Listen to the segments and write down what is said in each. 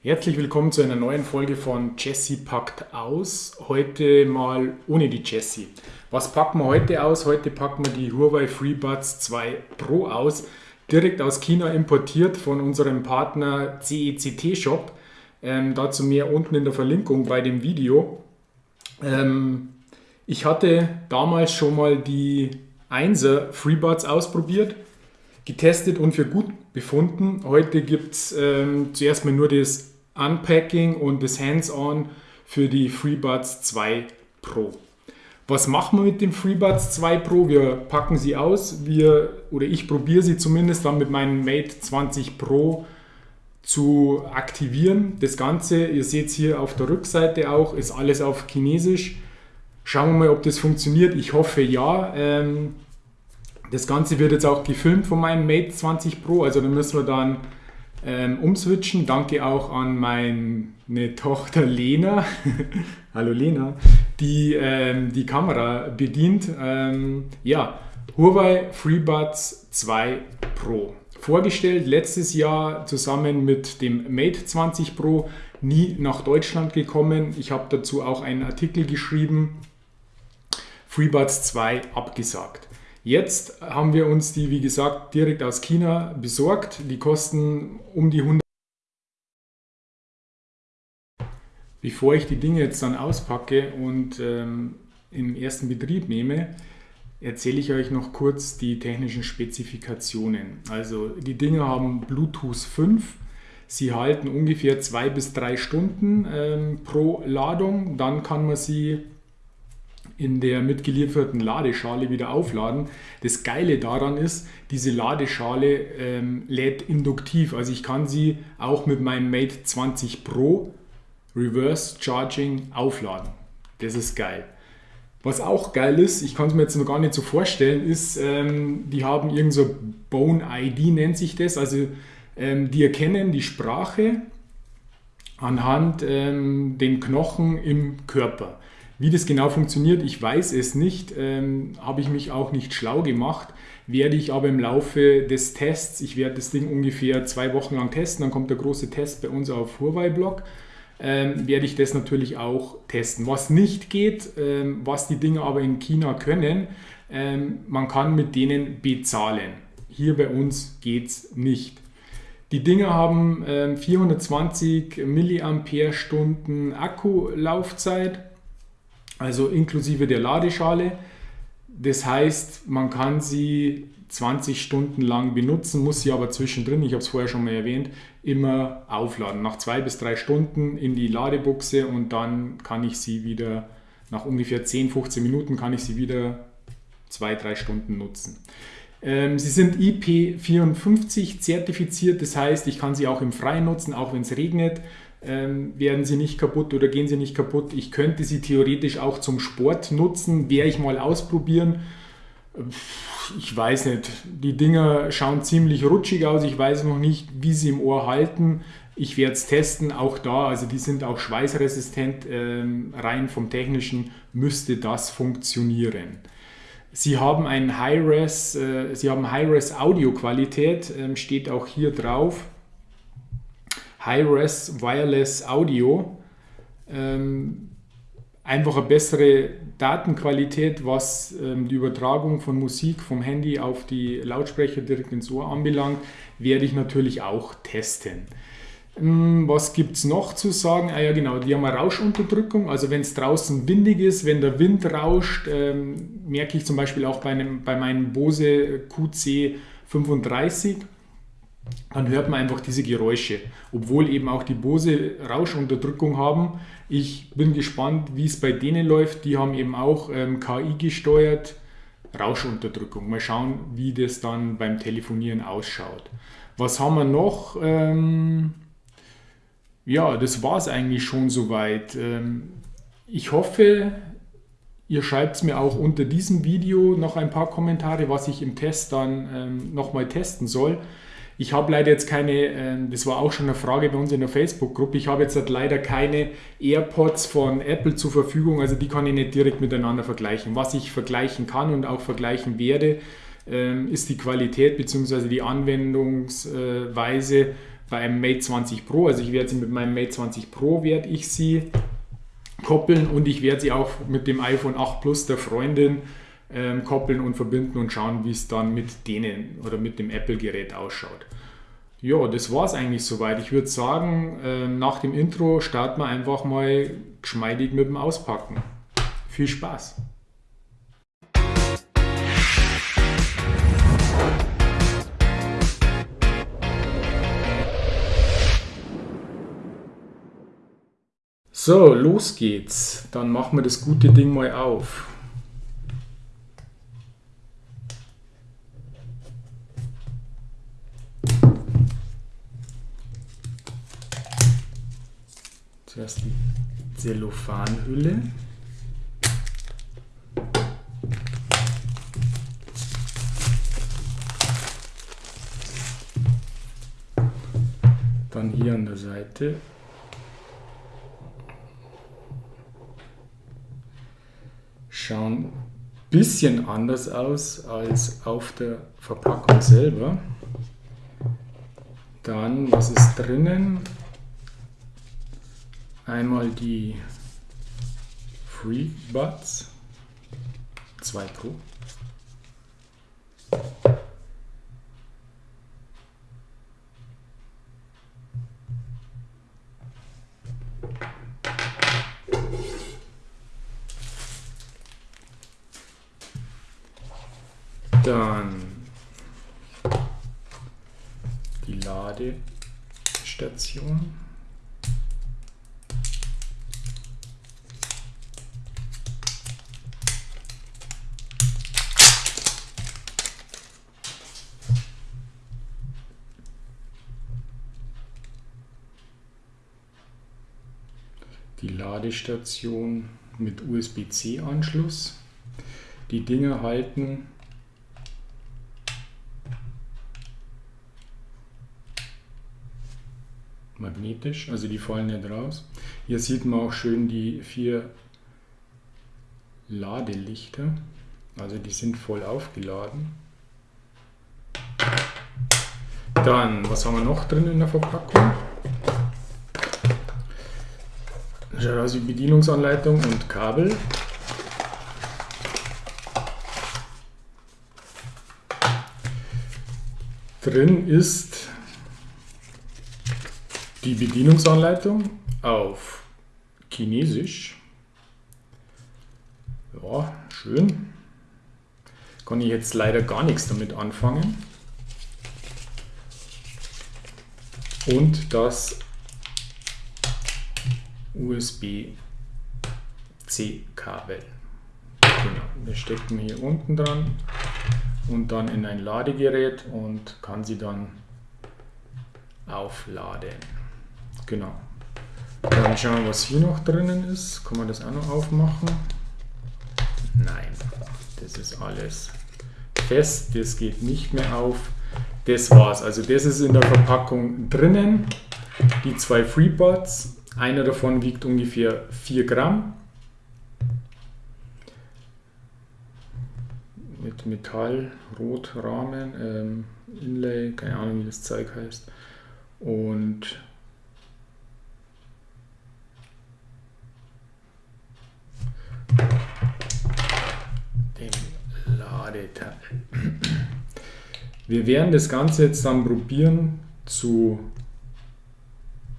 Herzlich willkommen zu einer neuen Folge von Jessie packt aus. Heute mal ohne die Jessie. Was packen wir heute aus? Heute packen wir die Huawei FreeBuds 2 Pro aus. Direkt aus China importiert von unserem Partner CECT Shop. Ähm, dazu mehr unten in der Verlinkung bei dem Video. Ähm, ich hatte damals schon mal die 1er FreeBuds ausprobiert, getestet und für gut befunden. Heute gibt es ähm, zuerst mal nur das Unpacking und das Hands-on für die FreeBuds 2 Pro. Was machen wir mit dem FreeBuds 2 Pro? Wir packen sie aus, wir, oder ich probiere sie zumindest dann mit meinem Mate 20 Pro zu aktivieren. Das Ganze, ihr seht es hier auf der Rückseite auch, ist alles auf Chinesisch. Schauen wir mal, ob das funktioniert. Ich hoffe ja. Ähm, das Ganze wird jetzt auch gefilmt von meinem Mate 20 Pro, also da müssen wir dann ähm, umswitchen. Danke auch an meine Tochter Lena, hallo Lena, die ähm, die Kamera bedient. Ähm, ja, Huawei FreeBuds 2 Pro. Vorgestellt letztes Jahr zusammen mit dem Mate 20 Pro, nie nach Deutschland gekommen. Ich habe dazu auch einen Artikel geschrieben. FreeBuds 2 abgesagt. Jetzt haben wir uns die, wie gesagt, direkt aus China besorgt. Die kosten um die 100 Bevor ich die Dinge jetzt dann auspacke und ähm, im ersten Betrieb nehme, erzähle ich euch noch kurz die technischen Spezifikationen. Also die Dinge haben Bluetooth 5, sie halten ungefähr zwei bis drei Stunden ähm, pro Ladung, dann kann man sie in der mitgelieferten Ladeschale wieder aufladen. Das Geile daran ist, diese Ladeschale ähm, lädt induktiv. Also ich kann sie auch mit meinem Mate 20 Pro Reverse Charging aufladen. Das ist geil. Was auch geil ist, ich kann es mir jetzt noch gar nicht so vorstellen, ist, ähm, die haben irgend so Bone ID nennt sich das. Also ähm, die erkennen die Sprache anhand ähm, den Knochen im Körper. Wie das genau funktioniert, ich weiß es nicht, ähm, habe ich mich auch nicht schlau gemacht, werde ich aber im Laufe des Tests, ich werde das Ding ungefähr zwei Wochen lang testen, dann kommt der große Test bei uns auf Huawei-Blog, ähm, werde ich das natürlich auch testen. Was nicht geht, ähm, was die Dinge aber in China können, ähm, man kann mit denen bezahlen. Hier bei uns geht es nicht. Die Dinge haben 420 mAh Akkulaufzeit also inklusive der Ladeschale. Das heißt, man kann sie 20 Stunden lang benutzen, muss sie aber zwischendrin, ich habe es vorher schon mal erwähnt, immer aufladen. Nach zwei bis drei Stunden in die Ladebuchse und dann kann ich sie wieder, nach ungefähr 10, 15 Minuten kann ich sie wieder zwei, drei Stunden nutzen. Ähm, sie sind IP54 zertifiziert, das heißt, ich kann sie auch im Freien nutzen, auch wenn es regnet ähm, werden sie nicht kaputt oder gehen sie nicht kaputt. Ich könnte sie theoretisch auch zum Sport nutzen, werde ich mal ausprobieren. Ich weiß nicht, die Dinger schauen ziemlich rutschig aus. Ich weiß noch nicht, wie sie im Ohr halten. Ich werde es testen, auch da, also die sind auch schweißresistent, ähm, rein vom technischen müsste das funktionieren. Sie haben ein High-Res, äh, Sie haben High-Res Audio-Qualität, ähm, steht auch hier drauf. High-Res Wireless Audio. Ähm, einfach eine bessere Datenqualität, was ähm, die Übertragung von Musik vom Handy auf die Lautsprecher direkt ins Ohr anbelangt, werde ich natürlich auch testen. Ähm, was gibt es noch zu sagen? Ah ja genau, die haben eine Rauschunterdrückung, also wenn es draußen windig ist, wenn der Wind rauscht, ähm, merke ich zum Beispiel auch bei, einem, bei meinem Bose QC35, dann hört man einfach diese Geräusche, obwohl eben auch die Bose Rauschunterdrückung haben. Ich bin gespannt, wie es bei denen läuft. Die haben eben auch ähm, KI gesteuert Rauschunterdrückung. Mal schauen, wie das dann beim Telefonieren ausschaut. Was haben wir noch? Ähm, ja, das war es eigentlich schon soweit. Ähm, ich hoffe, ihr schreibt mir auch unter diesem Video noch ein paar Kommentare, was ich im Test dann ähm, nochmal testen soll. Ich habe leider jetzt keine, ähm, das war auch schon eine Frage bei uns in der Facebook-Gruppe, ich habe jetzt halt leider keine AirPods von Apple zur Verfügung, also die kann ich nicht direkt miteinander vergleichen. Was ich vergleichen kann und auch vergleichen werde, ähm, ist die Qualität bzw. die Anwendungsweise bei einem Mate 20 Pro. Also ich werde sie mit meinem Mate 20 Pro werde ich sie koppeln und ich werde sie auch mit dem iPhone 8 Plus der Freundin ähm, koppeln und verbinden und schauen, wie es dann mit denen oder mit dem Apple-Gerät ausschaut. Ja, das war es eigentlich soweit. Ich würde sagen, äh, nach dem Intro starten wir einfach mal geschmeidig mit dem Auspacken. Viel Spaß! So, los geht's. Dann machen wir das gute Ding mal auf. Zuerst die Zellophanhülle. Dann hier an der Seite schauen ein bisschen anders aus als auf der Verpackung selber. Dann, was ist drinnen? Einmal die Free Buds, 2 Pro. Dann die Ladestation. Die Ladestation mit USB-C-Anschluss. Die Dinge halten magnetisch, also die fallen nicht raus. Hier sieht man auch schön die vier Ladelichter, also die sind voll aufgeladen. Dann, was haben wir noch drin in der Verpackung? Wie Bedienungsanleitung und Kabel. Drin ist die Bedienungsanleitung auf Chinesisch. Ja, schön. Kann ich jetzt leider gar nichts damit anfangen. Und das USB-C-Kabel. Genau, das steckt man hier unten dran und dann in ein Ladegerät und kann sie dann aufladen. Genau. Dann schauen wir, was hier noch drinnen ist. Kann man das auch noch aufmachen? Nein, das ist alles fest. Das geht nicht mehr auf. Das war's. Also das ist in der Verpackung drinnen. Die zwei FreeBuds. Einer davon wiegt ungefähr 4 Gramm. Mit Metallrotrahmen, ähm, Inlay, keine Ahnung wie das Zeug heißt. Und dem Ladeteil. Wir werden das Ganze jetzt dann probieren zu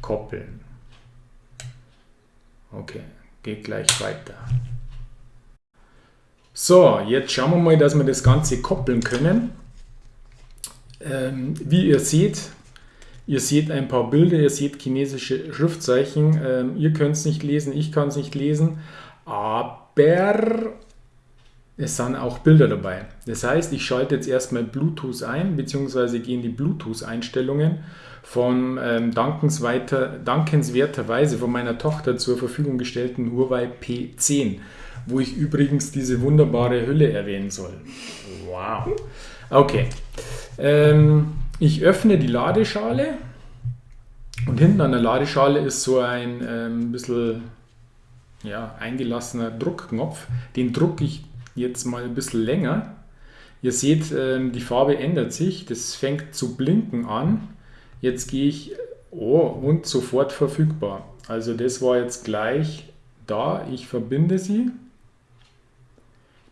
koppeln. Okay, geht gleich weiter. So, jetzt schauen wir mal, dass wir das Ganze koppeln können. Ähm, wie ihr seht, ihr seht ein paar Bilder, ihr seht chinesische Schriftzeichen. Ähm, ihr könnt es nicht lesen, ich kann es nicht lesen, aber es sind auch Bilder dabei. Das heißt, ich schalte jetzt erstmal Bluetooth ein, beziehungsweise gehen die Bluetooth-Einstellungen von ähm, dankenswerterweise von meiner Tochter zur Verfügung gestellten Huawei P10, wo ich übrigens diese wunderbare Hülle erwähnen soll. Wow. Okay. Ähm, ich öffne die Ladeschale und hinten an der Ladeschale ist so ein ähm, bisschen ja, eingelassener Druckknopf. Den drucke ich jetzt mal ein bisschen länger. Ihr seht, ähm, die Farbe ändert sich. Das fängt zu blinken an. Jetzt gehe ich, oh, und sofort verfügbar. Also das war jetzt gleich da. Ich verbinde sie.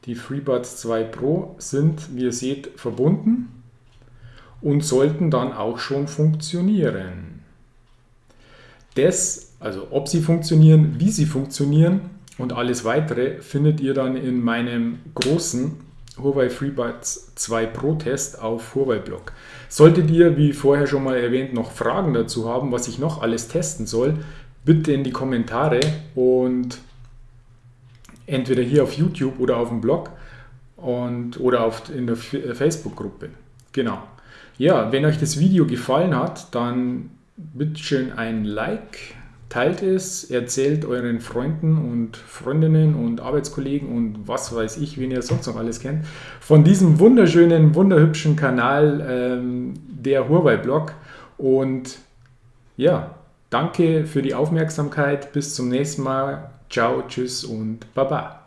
Die FreeBuds 2 Pro sind, wie ihr seht, verbunden und sollten dann auch schon funktionieren. Das, also ob sie funktionieren, wie sie funktionieren und alles weitere findet ihr dann in meinem großen Huawei FreeBuds 2 Pro Test auf Huawei Blog. Solltet ihr, wie vorher schon mal erwähnt, noch Fragen dazu haben, was ich noch alles testen soll, bitte in die Kommentare und entweder hier auf YouTube oder auf dem Blog und, oder auf, in der äh, Facebook-Gruppe. Genau. Ja, wenn euch das Video gefallen hat, dann bitte schön ein Like, teilt es, erzählt euren Freunden und Freundinnen und Arbeitskollegen und was weiß ich, wen ihr sonst noch alles kennt, von diesem wunderschönen, wunderhübschen Kanal, ähm, der Huawei-Blog. Und ja, danke für die Aufmerksamkeit. Bis zum nächsten Mal. Ciao, tschüss und baba.